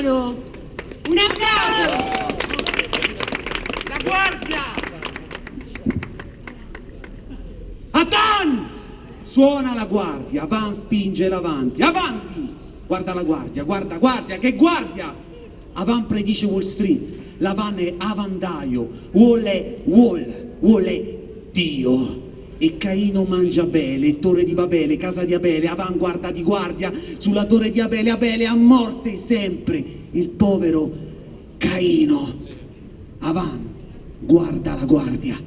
mano! Un applauso! La guardia! Atan! Suona la guardia, Van spinge l'avanti, avanti! Guarda la guardia, guarda, guardia, che guardia! Avan predice Wall Street, la Van è avandaio, vuole, vuole, vuole Dio. E Caino mangia Abele, torre di Babele, casa di Abele, Avan guarda di guardia sulla torre di Abele, Abele a morte sempre, il povero Caino. Avan guarda la guardia.